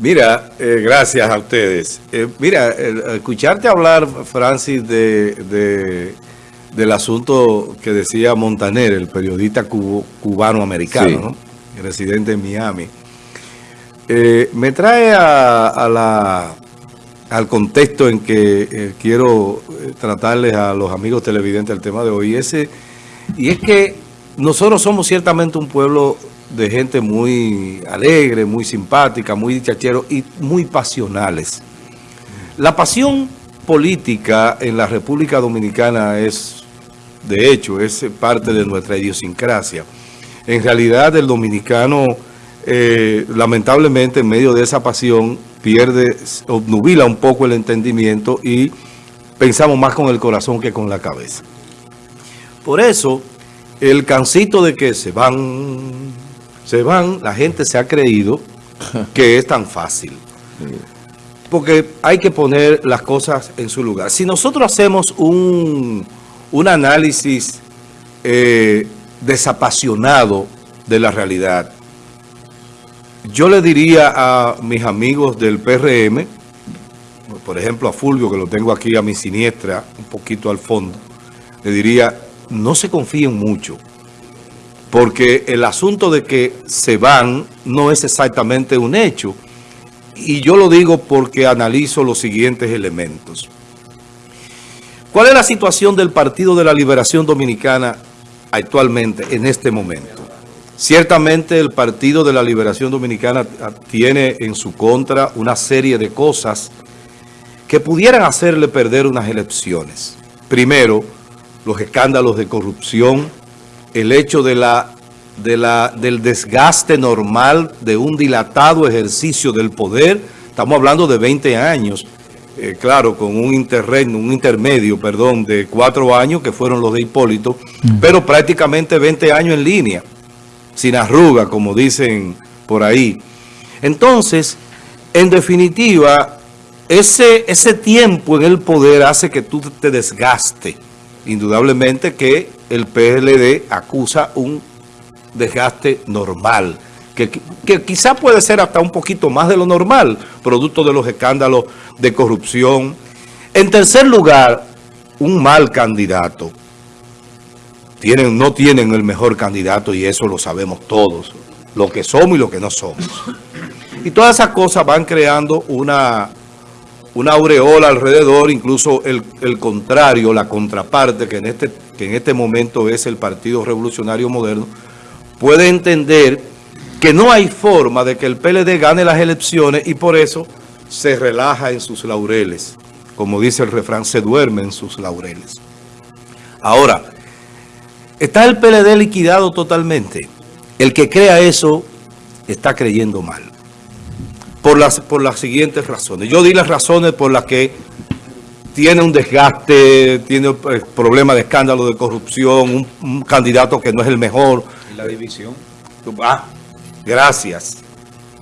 Mira, eh, gracias a ustedes. Eh, mira, escucharte hablar, Francis, de, del asunto que decía Montaner, el periodista cubano-americano, residente en Miami, eh, me trae a, la, al contexto en que quiero tratarles a los amigos televidentes el tema de hoy. Ese, y es que nosotros somos ciertamente un pueblo de gente muy alegre, muy simpática, muy dichachero y muy pasionales. La pasión política en la República Dominicana es, de hecho, es parte de nuestra idiosincrasia. En realidad el dominicano, eh, lamentablemente, en medio de esa pasión, pierde, obnubila un poco el entendimiento y pensamos más con el corazón que con la cabeza. Por eso, el cancito de que se van se van, la gente se ha creído que es tan fácil. Porque hay que poner las cosas en su lugar. Si nosotros hacemos un, análisis eh, desapasionado de la realidad, yo le diría a mis amigos del PRM, por ejemplo a Fulvio, que lo tengo aquí a mi siniestra, un poquito al fondo, le diría, no se confíen mucho porque el asunto de que se van no es exactamente un hecho. Y yo lo digo porque analizo los siguientes elementos. ¿Cuál es la situación del Partido de la Liberación Dominicana actualmente, en este momento? Ciertamente el Partido de la Liberación Dominicana tiene en su contra una serie de cosas que pudieran hacerle perder unas elecciones. Primero, los escándalos de corrupción, el hecho de la, de la, del desgaste normal de un dilatado ejercicio del poder. Estamos hablando de 20 años, eh, claro, con un interregno, un intermedio, perdón, de cuatro años que fueron los de Hipólito, pero prácticamente 20 años en línea, sin arruga, como dicen por ahí. Entonces, en definitiva, ese, ese tiempo en el poder hace que tú te desgaste. Indudablemente que el PLD acusa un desgaste normal, que, quizá puede ser hasta un poquito más de lo normal, producto de los escándalos de corrupción. En tercer lugar, un mal candidato. Tienen, no tienen el mejor candidato y eso lo sabemos todos, lo que somos y lo que no somos. Y todas esas cosas van creando una una aureola alrededor, incluso el, contrario, la contraparte, que en, este, que en este momento es el Partido Revolucionario Moderno, puede entender que no hay forma de que el PLD gane las elecciones y por eso se relaja en sus laureles. Como dice el refrán, se duerme en sus laureles. Ahora, ¿está el PLD liquidado totalmente? El que crea eso está creyendo mal por las, por las siguientes razones. Yo di las razones por las que tiene un desgaste, tiene eh, problemas de escándalo de corrupción, un, candidato que no es el mejor. ¿Y la división? Ah, gracias.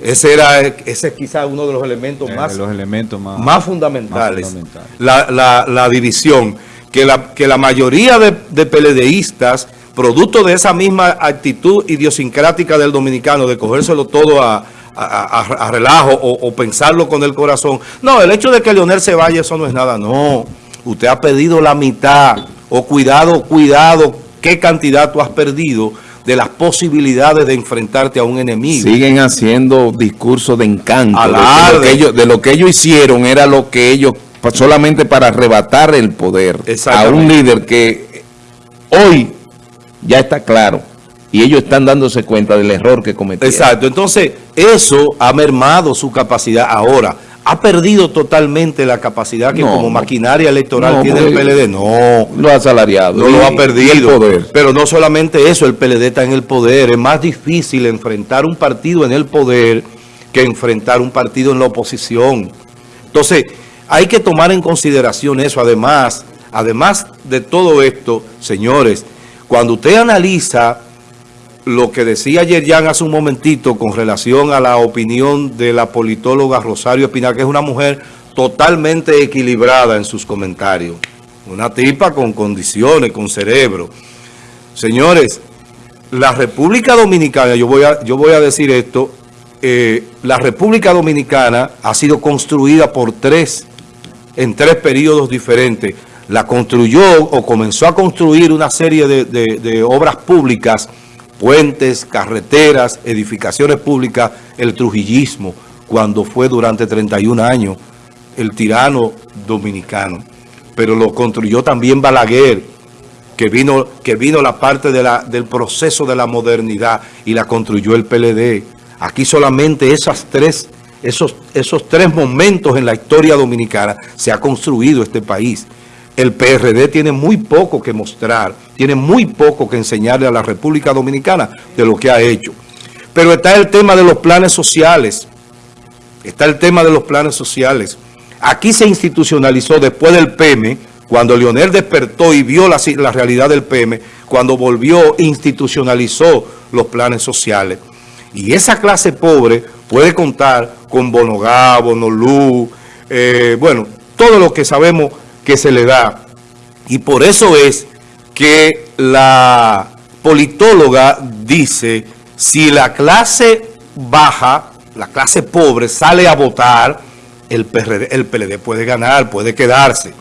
Ese era ese es quizás uno de los elementos, más, los elementos más, más fundamentales. La, división. Que la, que la mayoría de, de PLDistas, producto de esa misma actitud idiosincrática del dominicano, de cogérselo todo a, a, relajo o, pensarlo con el corazón. No, el hecho de que Leonel se vaya, eso no es nada. No, usted ha perdido la mitad. O cuidado, cuidado, qué cantidad tú has perdido de las posibilidades de enfrentarte a un enemigo. Siguen haciendo discursos de encanto. De, lo que ellos, de lo que ellos hicieron era lo que ellos, solamente para arrebatar el poder a un líder que hoy ya está claro y ellos están dándose cuenta del error que cometieron. Exacto, entonces eso ha mermado su capacidad ahora. ¿Ha perdido totalmente la capacidad que como maquinaria electoral tiene el PLD? No. Lo ha asalariado. No lo ha perdido. Pero no solamente eso, el PLD está en el poder. Es más difícil enfrentar un partido en el poder que enfrentar un partido en la oposición. Entonces, hay que tomar en consideración eso. Además, además de todo esto, señores, cuando usted analiza lo que decía ayer Jan hace un momentito con relación a la opinión de la politóloga Rosario Espinal, que es una mujer totalmente equilibrada en sus comentarios. Una tipa con condiciones, con cerebro. Señores, la República Dominicana, yo voy a, yo voy a decir esto eh, la República Dominicana ha sido construida por tres, en tres periodos diferentes. La construyó o comenzó a construir una serie de, obras públicas, puentes, carreteras, edificaciones públicas, el trujillismo, cuando fue durante 31 años el tirano dominicano. Pero lo construyó también Balaguer, que vino, que vino la parte del proceso de la modernidad y la construyó el PLD. Aquí solamente esas tres, esos, esos tres momentos en la historia dominicana se ha construido este país. El PRD tiene muy poco que mostrar, tiene muy poco que enseñarle a la República Dominicana de lo que ha hecho. Pero está el tema de los planes sociales, está el tema de los planes sociales. Aquí se institucionalizó después del PM, cuando Leonel despertó y vio la, realidad del PM, cuando volvió, institucionalizó los planes sociales. Y esa clase pobre puede contar con Bonogá, Bonolú, eh, bueno, todo lo que sabemos que se le da. Y por eso es que la politóloga dice, si la clase baja, la clase pobre sale a votar, el, el PLD puede ganar, puede quedarse.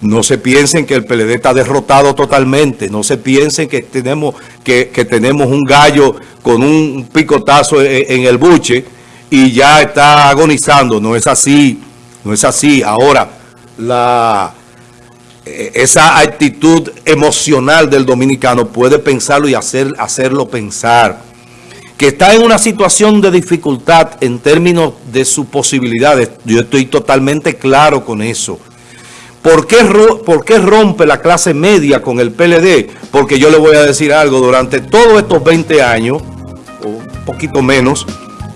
No se piensen que el PLD está derrotado totalmente. No se piensen que tenemos, que, tenemos un gallo con un picotazo e, en, el buche y ya está agonizando. No es así. No es así. Ahora, la, e, esa actitud emocional del dominicano puede pensarlo y hacer, hacerlo pensar. Que está en una situación de dificultad en términos de sus posibilidades. Yo estoy totalmente claro con eso ¿Por qué, rompe la clase media con el PLD? Porque yo le voy a decir algo, durante todos estos 20 años, o un poquito menos,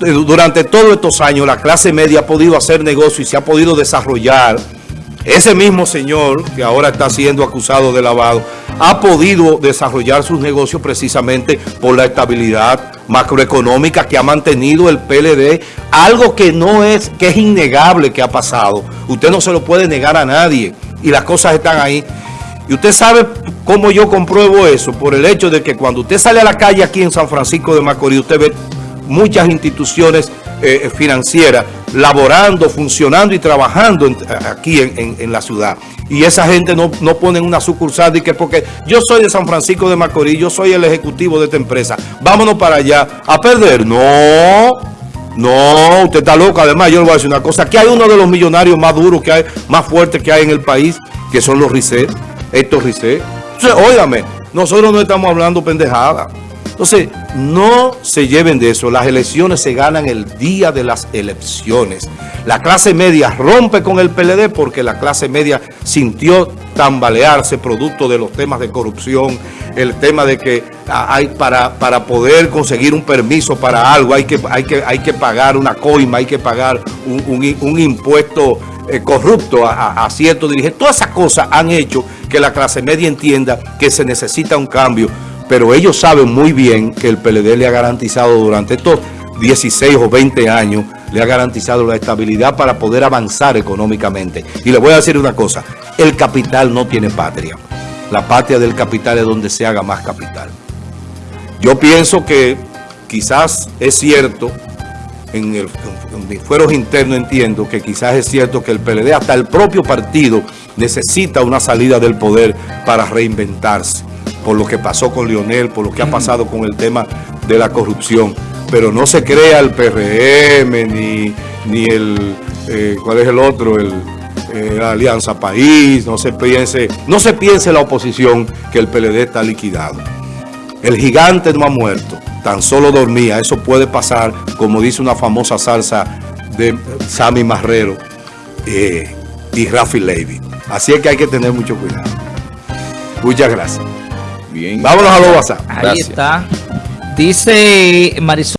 eh, durante todos estos años la clase media ha podido hacer negocio y se ha podido desarrollar. Ese mismo señor, que ahora está siendo acusado de lavado, ha podido desarrollar sus negocios precisamente por la estabilidad macroeconómica que ha mantenido el PLD, algo que no es, que es innegable que ha pasado. Usted no se lo puede negar a nadie y las cosas están ahí. Y usted sabe cómo yo compruebo eso, por el hecho de que cuando usted sale a la calle aquí en San Francisco de Macorís, usted ve muchas instituciones eh, financieras laborando, funcionando y trabajando aquí en, la ciudad. Y esa gente no, no pone una sucursal de que porque yo soy de San Francisco de Macorís, yo soy el ejecutivo de esta empresa, vámonos para allá a perder. No, no, usted está loco. Además, yo le voy a decir una cosa, aquí hay uno de los millonarios más duros que hay, más fuertes que hay en el país, que son los Risset, estos Risset. Entonces, óigame, nosotros no estamos hablando pendejada. Entonces, no se lleven de eso. Las elecciones se ganan el día de las elecciones. La clase media rompe con el PLD porque la clase media sintió tambalearse producto de los temas de corrupción, el tema de que hay para, para poder conseguir un permiso para algo hay que, hay que, hay que pagar una coima, hay que pagar un, impuesto eh, corrupto a ciertos dirigentes. Todas esas cosas han hecho que la clase media entienda que se necesita un cambio pero ellos saben muy bien que el PLD le ha garantizado durante estos 16 o 20 años, le ha garantizado la estabilidad para poder avanzar económicamente. Y le voy a decir una cosa, el capital no tiene patria. La patria del capital es donde se haga más capital. Yo pienso que quizás es cierto, en, el, en mis fueros internos entiendo que quizás es cierto que el PLD, hasta el propio partido, necesita una salida del poder para reinventarse por lo que pasó con Lionel, por lo que ha pasado con el tema de la corrupción. Pero no se crea el PRM, ni, ni el, eh, ¿cuál es el otro? El, eh, Alianza País, no se piense, no se piense la oposición que el PLD está liquidado. El gigante no ha muerto, tan solo dormía. Eso puede pasar, como dice una famosa salsa de Sammy Marrero eh, y Rafi Levy. Así es que hay que tener mucho cuidado. Muchas gracias. Vámonos a los WhatsApp. Ahí está. Dice Marisol.